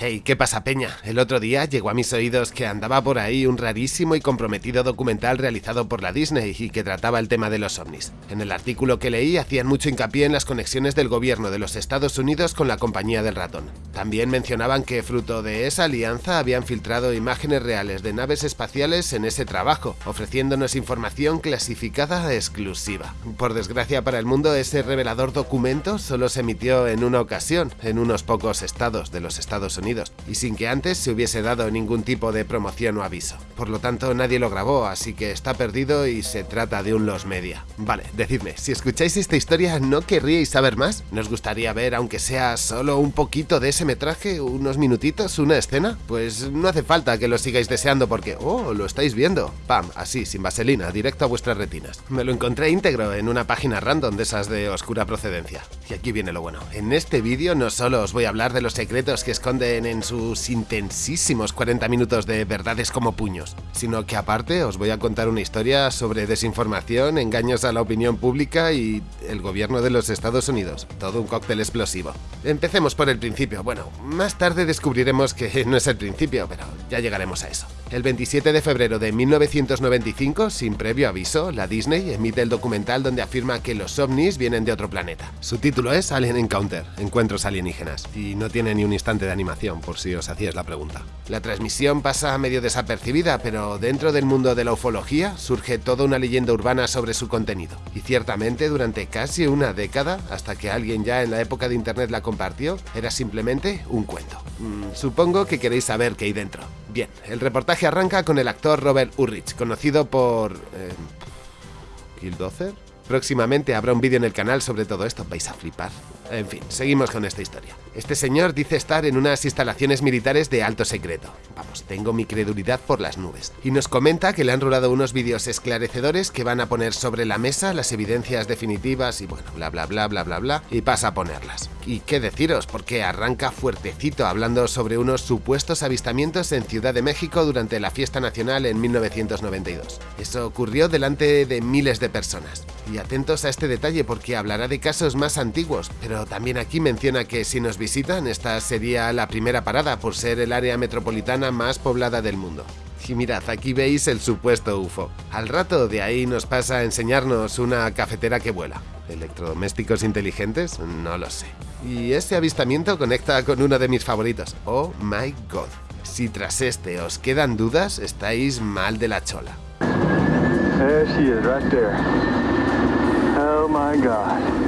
Hey, ¿qué pasa, Peña? El otro día llegó a mis oídos que andaba por ahí un rarísimo y comprometido documental realizado por la Disney y que trataba el tema de los ovnis. En el artículo que leí hacían mucho hincapié en las conexiones del gobierno de los Estados Unidos con la compañía del ratón. También mencionaban que fruto de esa alianza habían filtrado imágenes reales de naves espaciales en ese trabajo, ofreciéndonos información clasificada exclusiva. Por desgracia para el mundo, ese revelador documento solo se emitió en una ocasión, en unos pocos estados de los Estados Unidos y sin que antes se hubiese dado ningún tipo de promoción o aviso. Por lo tanto, nadie lo grabó, así que está perdido y se trata de un los media. Vale, decidme, si escucháis esta historia, ¿no querríais saber más? ¿Nos gustaría ver, aunque sea solo un poquito de ese metraje, unos minutitos, una escena? Pues no hace falta que lo sigáis deseando porque, oh, lo estáis viendo. Pam, así, sin vaselina, directo a vuestras retinas. Me lo encontré íntegro en una página random de esas de oscura procedencia. Y aquí viene lo bueno. En este vídeo no solo os voy a hablar de los secretos que esconde en sus intensísimos 40 minutos de verdades como puños, sino que aparte os voy a contar una historia sobre desinformación, engaños a la opinión pública y el gobierno de los Estados Unidos. Todo un cóctel explosivo. Empecemos por el principio. Bueno, más tarde descubriremos que no es el principio, pero ya llegaremos a eso. El 27 de febrero de 1995, sin previo aviso, la Disney emite el documental donde afirma que los ovnis vienen de otro planeta. Su título es Alien Encounter, Encuentros alienígenas, y no tiene ni un instante de animación, por si os hacíais la pregunta. La transmisión pasa medio desapercibida, pero dentro del mundo de la ufología surge toda una leyenda urbana sobre su contenido. Y ciertamente durante casi una década, hasta que alguien ya en la época de internet la compartió, era simplemente un cuento. Mm, supongo que queréis saber qué hay dentro. Bien, el reportaje arranca con el actor Robert Urrich, conocido por... Eh, ¿Killdozer? Próximamente habrá un vídeo en el canal sobre todo esto, vais a flipar. En fin, seguimos con esta historia. Este señor dice estar en unas instalaciones militares de alto secreto. Vamos, tengo mi credulidad por las nubes. Y nos comenta que le han rolado unos vídeos esclarecedores que van a poner sobre la mesa las evidencias definitivas y bueno, bla bla bla bla bla bla, y pasa a ponerlas. Y qué deciros, porque arranca fuertecito hablando sobre unos supuestos avistamientos en Ciudad de México durante la fiesta nacional en 1992. Eso ocurrió delante de miles de personas. Y atentos a este detalle porque hablará de casos más antiguos, pero también aquí menciona que si nos visitan, esta sería la primera parada por ser el área metropolitana más poblada del mundo. Y mirad, aquí veis el supuesto UFO. Al rato de ahí nos pasa a enseñarnos una cafetera que vuela. ¿Electrodomésticos inteligentes? No lo sé. Y este avistamiento conecta con uno de mis favoritos. Oh my god. Si tras este os quedan dudas, estáis mal de la chola. Oh my god.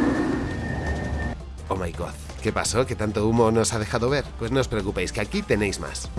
Oh my god. ¿Qué pasó? ¿Qué tanto humo nos ha dejado ver? Pues no os preocupéis, que aquí tenéis más.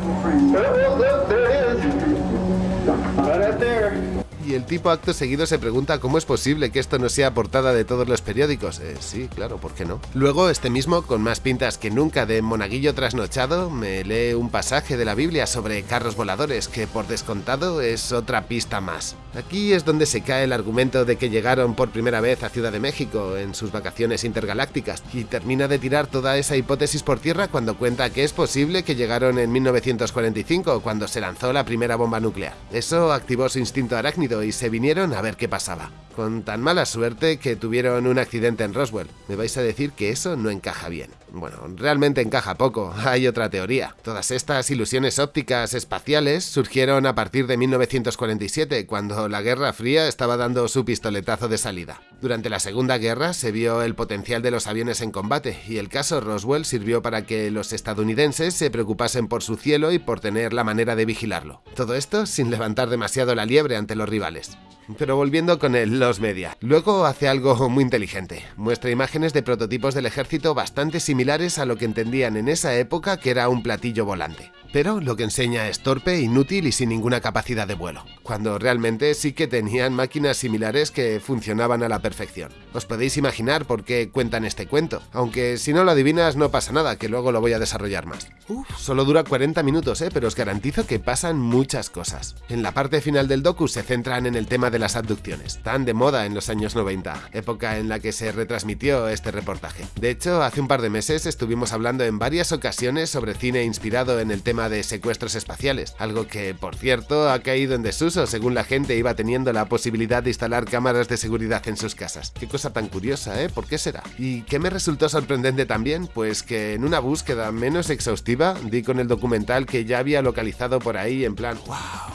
Y el tipo acto seguido se pregunta cómo es posible que esto no sea portada de todos los periódicos. Eh, sí, claro, ¿por qué no? Luego, este mismo, con más pintas que nunca de monaguillo trasnochado, me lee un pasaje de la Biblia sobre carros voladores, que por descontado es otra pista más. Aquí es donde se cae el argumento de que llegaron por primera vez a Ciudad de México en sus vacaciones intergalácticas, y termina de tirar toda esa hipótesis por tierra cuando cuenta que es posible que llegaron en 1945, cuando se lanzó la primera bomba nuclear. Eso activó su instinto arácnido y se vinieron a ver qué pasaba. Con tan mala suerte que tuvieron un accidente en Roswell. Me vais a decir que eso no encaja bien. Bueno, realmente encaja poco, hay otra teoría. Todas estas ilusiones ópticas espaciales surgieron a partir de 1947, cuando la Guerra Fría estaba dando su pistoletazo de salida. Durante la Segunda Guerra se vio el potencial de los aviones en combate, y el caso Roswell sirvió para que los estadounidenses se preocupasen por su cielo y por tener la manera de vigilarlo. Todo esto sin levantar demasiado la liebre ante los rivales. Pero volviendo con el Los Media. Luego hace algo muy inteligente. Muestra imágenes de prototipos del ejército bastante similares a lo que entendían en esa época que era un platillo volante pero lo que enseña es torpe, inútil y sin ninguna capacidad de vuelo, cuando realmente sí que tenían máquinas similares que funcionaban a la perfección. Os podéis imaginar por qué cuentan este cuento, aunque si no lo adivinas no pasa nada, que luego lo voy a desarrollar más. Uf, solo dura 40 minutos, ¿eh? pero os garantizo que pasan muchas cosas. En la parte final del docu se centran en el tema de las abducciones, tan de moda en los años 90, época en la que se retransmitió este reportaje. De hecho, hace un par de meses estuvimos hablando en varias ocasiones sobre cine inspirado en el tema de secuestros espaciales, algo que, por cierto, ha caído en desuso según la gente iba teniendo la posibilidad de instalar cámaras de seguridad en sus casas. Qué cosa tan curiosa, ¿eh? ¿Por qué será? ¿Y qué me resultó sorprendente también? Pues que en una búsqueda menos exhaustiva di con el documental que ya había localizado por ahí en plan, wow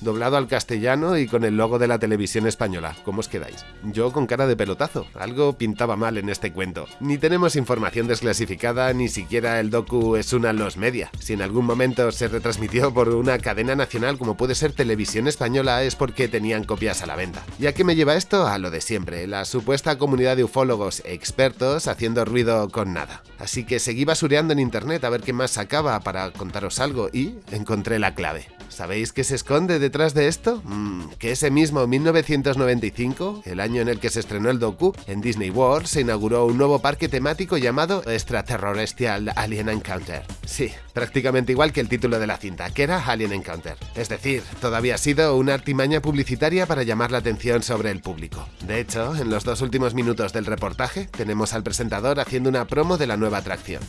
doblado al castellano y con el logo de la televisión española. ¿Cómo os quedáis? Yo con cara de pelotazo. Algo pintaba mal en este cuento. Ni tenemos información desclasificada, ni siquiera el docu es una los media. Si en algún momento se retransmitió por una cadena nacional como puede ser Televisión Española es porque tenían copias a la venta. ¿Ya que me lleva esto? A lo de siempre, la supuesta comunidad de ufólogos expertos haciendo ruido con nada. Así que seguí basureando en internet a ver qué más sacaba para contaros algo y encontré la clave. ¿Sabéis qué se esconde detrás de esto? Mm, que ese mismo 1995, el año en el que se estrenó el docu, en Disney World se inauguró un nuevo parque temático llamado Extraterrestrial Alien Encounter. Sí, prácticamente igual que el título de la cinta, que era Alien Encounter. Es decir, todavía ha sido una artimaña publicitaria para llamar la atención sobre el público. De hecho, en los dos últimos minutos del reportaje, tenemos al presentador haciendo una promo de la nueva atracción.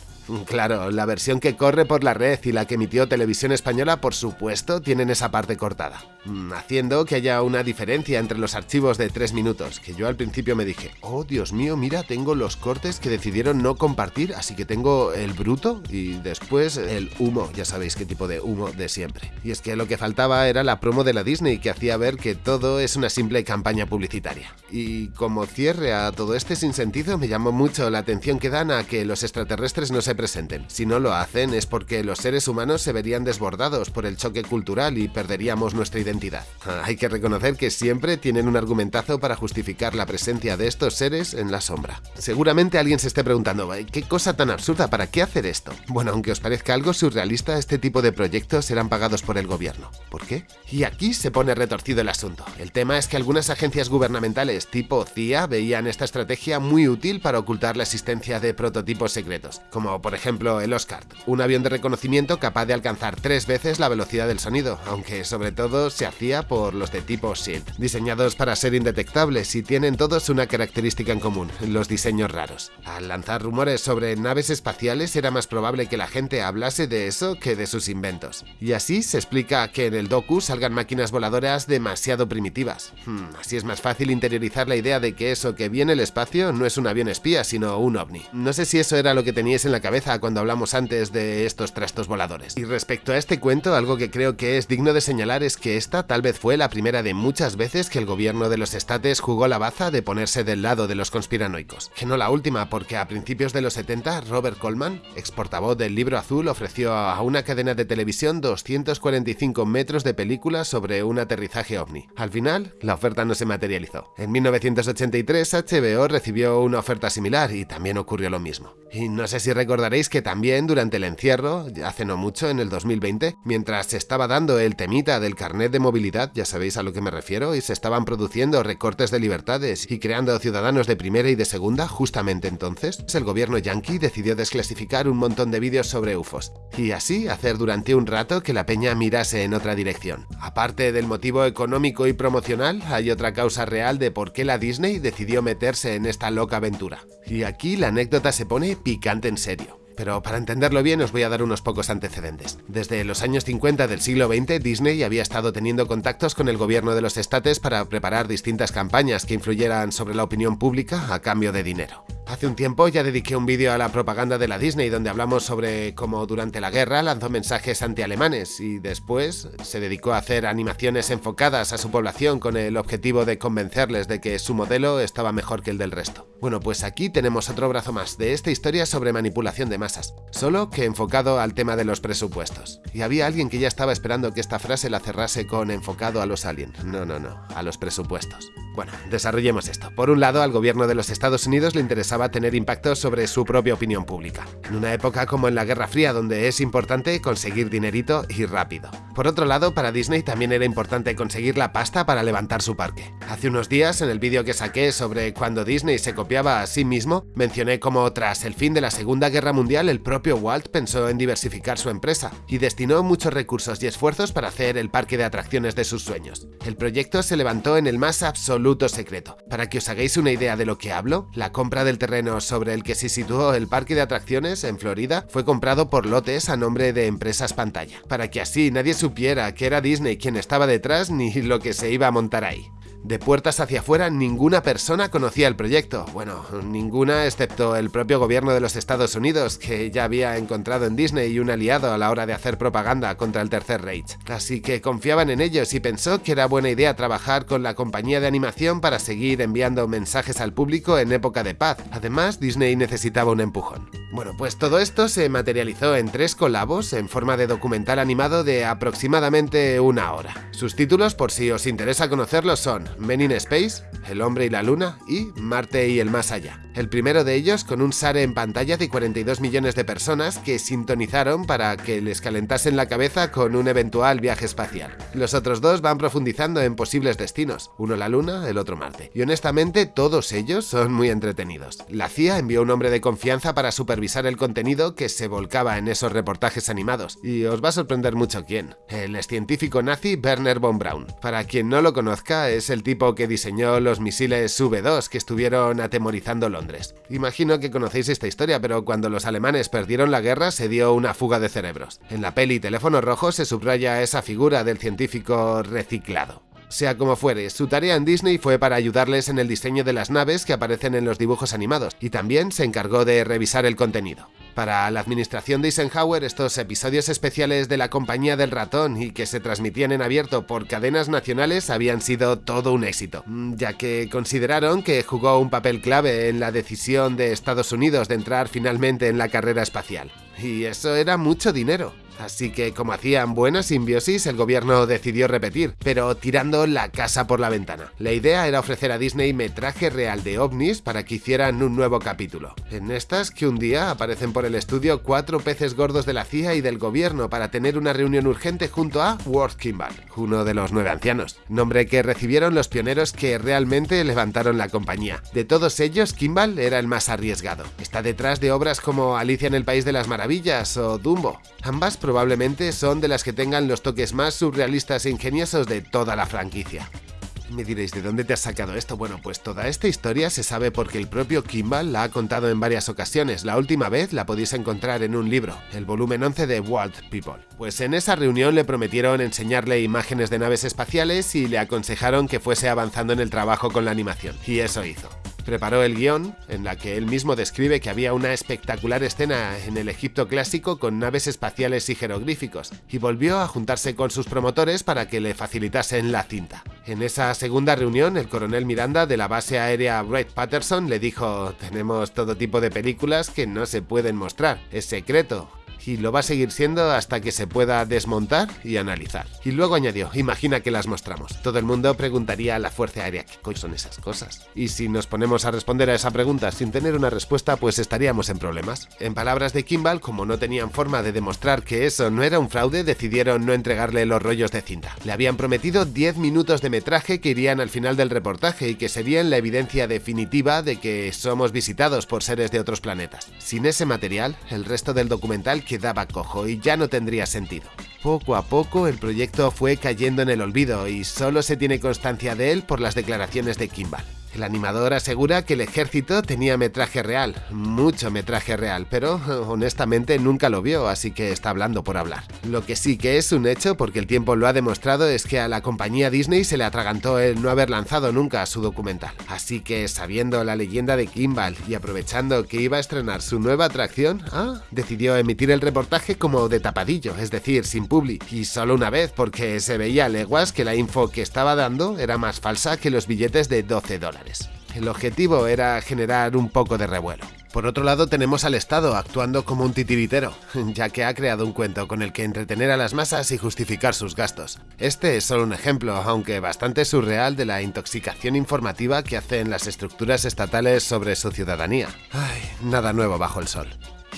Claro, la versión que corre por la red y la que emitió Televisión Española, por supuesto, tienen esa parte cortada, mm, haciendo que haya una diferencia entre los archivos de 3 minutos, que yo al principio me dije, oh Dios mío, mira, tengo los cortes que decidieron no compartir, así que tengo el bruto y después el humo, ya sabéis qué tipo de humo de siempre. Y es que lo que faltaba era la promo de la Disney que hacía ver que todo es una simple campaña publicitaria. Y como cierre a todo este sinsentido, me llamó mucho la atención que dan a que los extraterrestres no se presenten. Si no lo hacen es porque los seres humanos se verían desbordados por el choque cultural y perderíamos nuestra identidad. Ah, hay que reconocer que siempre tienen un argumentazo para justificar la presencia de estos seres en la sombra. Seguramente alguien se esté preguntando, ¿qué cosa tan absurda? ¿Para qué hacer esto? Bueno, aunque os parezca algo surrealista, este tipo de proyectos serán pagados por el gobierno. ¿Por qué? Y aquí se pone retorcido el asunto. El tema es que algunas agencias gubernamentales tipo CIA veían esta estrategia muy útil para ocultar la existencia de prototipos secretos, como por ejemplo el Oscar, un avión de reconocimiento capaz de alcanzar tres veces la velocidad del sonido, aunque sobre todo se hacía por los de tipo SHIELD, diseñados para ser indetectables y tienen todos una característica en común, los diseños raros. Al lanzar rumores sobre naves espaciales era más probable que la gente hablase de eso que de sus inventos. Y así se explica que en el docu salgan máquinas voladoras demasiado primitivas. Hmm, así es más fácil interiorizar la idea de que eso que viene el espacio no es un avión espía, sino un ovni. No sé si eso era lo que teníais en la cabeza cuando hablamos antes de estos trastos voladores. Y respecto a este cuento, algo que creo que es digno de señalar es que esta tal vez fue la primera de muchas veces que el gobierno de los estates jugó la baza de ponerse del lado de los conspiranoicos. Que no la última, porque a principios de los 70, Robert Coleman, ex portavoz del Libro Azul, ofreció a una cadena de televisión 245 metros de película sobre un aterrizaje ovni. Al final, la oferta no se materializó. En 1983, HBO recibió una oferta similar y también ocurrió lo mismo. Y no sé si recordaréis Recordaréis que también durante el encierro, hace no mucho, en el 2020, mientras se estaba dando el temita del carnet de movilidad, ya sabéis a lo que me refiero, y se estaban produciendo recortes de libertades y creando ciudadanos de primera y de segunda, justamente entonces, el gobierno yanqui decidió desclasificar un montón de vídeos sobre UFOs, y así hacer durante un rato que la peña mirase en otra dirección. Aparte del motivo económico y promocional, hay otra causa real de por qué la Disney decidió meterse en esta loca aventura. Y aquí la anécdota se pone picante en serio. Pero para entenderlo bien os voy a dar unos pocos antecedentes. Desde los años 50 del siglo XX, Disney había estado teniendo contactos con el gobierno de los estates para preparar distintas campañas que influyeran sobre la opinión pública a cambio de dinero. Hace un tiempo ya dediqué un vídeo a la propaganda de la Disney donde hablamos sobre cómo durante la guerra lanzó mensajes antialemanes y después se dedicó a hacer animaciones enfocadas a su población con el objetivo de convencerles de que su modelo estaba mejor que el del resto. Bueno, pues aquí tenemos otro brazo más de esta historia sobre manipulación de masas, solo que enfocado al tema de los presupuestos. Y había alguien que ya estaba esperando que esta frase la cerrase con enfocado a los aliens. No, no, no, a los presupuestos. Bueno, desarrollemos esto. Por un lado, al gobierno de los Estados Unidos le interesaba tener impacto sobre su propia opinión pública, en una época como en la Guerra Fría donde es importante conseguir dinerito y rápido. Por otro lado, para Disney también era importante conseguir la pasta para levantar su parque. Hace unos días, en el vídeo que saqué sobre cuando Disney se copiaba a sí mismo, mencioné cómo tras el fin de la Segunda Guerra Mundial el propio Walt pensó en diversificar su empresa y destinó muchos recursos y esfuerzos para hacer el parque de atracciones de sus sueños. El proyecto se levantó en el más absoluto secreto. Para que os hagáis una idea de lo que hablo, la compra del terreno terreno sobre el que se situó el parque de atracciones en Florida fue comprado por lotes a nombre de empresas pantalla, para que así nadie supiera que era Disney quien estaba detrás ni lo que se iba a montar ahí. De puertas hacia afuera, ninguna persona conocía el proyecto. Bueno, ninguna excepto el propio gobierno de los Estados Unidos, que ya había encontrado en Disney un aliado a la hora de hacer propaganda contra el Tercer Reich. Así que confiaban en ellos y pensó que era buena idea trabajar con la compañía de animación para seguir enviando mensajes al público en época de paz. Además, Disney necesitaba un empujón. Bueno, pues todo esto se materializó en tres colabos en forma de documental animado de aproximadamente una hora. Sus títulos, por si os interesa conocerlos, son Men in Space, El hombre y la luna y Marte y el más allá. El primero de ellos con un SARE en pantalla de 42 millones de personas que sintonizaron para que les calentasen la cabeza con un eventual viaje espacial. Los otros dos van profundizando en posibles destinos, uno la luna, el otro Marte. Y honestamente todos ellos son muy entretenidos. La CIA envió un hombre de confianza para supervisar el contenido que se volcaba en esos reportajes animados, y os va a sorprender mucho quién. El científico nazi Werner von Braun. Para quien no lo conozca, es el tipo que diseñó los misiles V2 que estuvieron atemorizando Londres. Imagino que conocéis esta historia, pero cuando los alemanes perdieron la guerra se dio una fuga de cerebros. En la peli Teléfono Rojo se subraya esa figura del científico reciclado. Sea como fuere, su tarea en Disney fue para ayudarles en el diseño de las naves que aparecen en los dibujos animados, y también se encargó de revisar el contenido. Para la administración de Eisenhower, estos episodios especiales de la compañía del ratón y que se transmitían en abierto por cadenas nacionales habían sido todo un éxito, ya que consideraron que jugó un papel clave en la decisión de Estados Unidos de entrar finalmente en la carrera espacial. Y eso era mucho dinero. Así que como hacían buena simbiosis, el gobierno decidió repetir, pero tirando la casa por la ventana. La idea era ofrecer a Disney metraje real de ovnis para que hicieran un nuevo capítulo. En estas que un día aparecen por el estudio cuatro peces gordos de la CIA y del gobierno para tener una reunión urgente junto a Worth Kimball, uno de los nueve ancianos, nombre que recibieron los pioneros que realmente levantaron la compañía. De todos ellos, Kimball era el más arriesgado. Está detrás de obras como Alicia en el País de las Maravillas o Dumbo. Ambas probablemente son de las que tengan los toques más surrealistas e ingeniosos de toda la franquicia. Me diréis, ¿de dónde te has sacado esto? Bueno, pues toda esta historia se sabe porque el propio Kimball la ha contado en varias ocasiones. La última vez la podéis encontrar en un libro, el volumen 11 de Walt People. Pues en esa reunión le prometieron enseñarle imágenes de naves espaciales y le aconsejaron que fuese avanzando en el trabajo con la animación. Y eso hizo. Preparó el guion, en la que él mismo describe que había una espectacular escena en el Egipto clásico con naves espaciales y jeroglíficos, y volvió a juntarse con sus promotores para que le facilitasen la cinta. En esa segunda reunión, el coronel Miranda de la base aérea Wright Patterson le dijo, tenemos todo tipo de películas que no se pueden mostrar, es secreto, y lo va a seguir siendo hasta que se pueda desmontar y analizar. Y luego añadió, imagina que las mostramos. Todo el mundo preguntaría a la Fuerza Aérea, ¿qué coño son esas cosas? Y si nos ponemos a responder a esa pregunta sin tener una respuesta, pues estaríamos en problemas. En palabras de Kimball, como no tenían forma de demostrar que eso no era un fraude, decidieron no entregarle los rollos de cinta. Le habían prometido 10 minutos de metraje que irían al final del reportaje y que serían la evidencia definitiva de que somos visitados por seres de otros planetas. Sin ese material, el resto del documental quedaba cojo y ya no tendría sentido. Poco a poco el proyecto fue cayendo en el olvido y solo se tiene constancia de él por las declaraciones de Kimball. El animador asegura que el ejército tenía metraje real, mucho metraje real, pero honestamente nunca lo vio, así que está hablando por hablar. Lo que sí que es un hecho, porque el tiempo lo ha demostrado, es que a la compañía Disney se le atragantó el no haber lanzado nunca su documental. Así que sabiendo la leyenda de Kimball y aprovechando que iba a estrenar su nueva atracción, ah, decidió emitir el reportaje como de tapadillo, es decir, sin publi, y solo una vez porque se veía a leguas que la info que estaba dando era más falsa que los billetes de 12 El objetivo era generar un poco de revuelo. Por otro lado tenemos al Estado actuando como un titiritero, ya que ha creado un cuento con el que entretener a las masas y justificar sus gastos. Este es solo un ejemplo, aunque bastante surreal, de la intoxicación informativa que hacen las estructuras estatales sobre su ciudadanía. Ay, nada nuevo bajo el sol.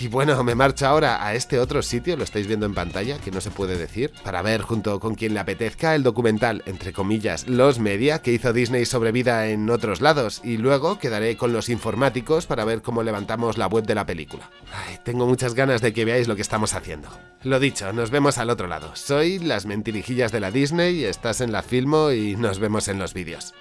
Y bueno, me marcho ahora a este otro sitio, lo estáis viendo en pantalla, que no se puede decir, para ver junto con quien le apetezca el documental, entre comillas, Los Media, que hizo Disney sobre vida en otros lados, y luego quedaré con los informáticos para ver cómo levantamos la web de la película. Tengo muchas ganas de que veáis lo que estamos haciendo. Lo dicho, nos vemos al otro lado. Soy las mentirijillas de la Disney, estás en la Filmo y nos vemos en los vídeos.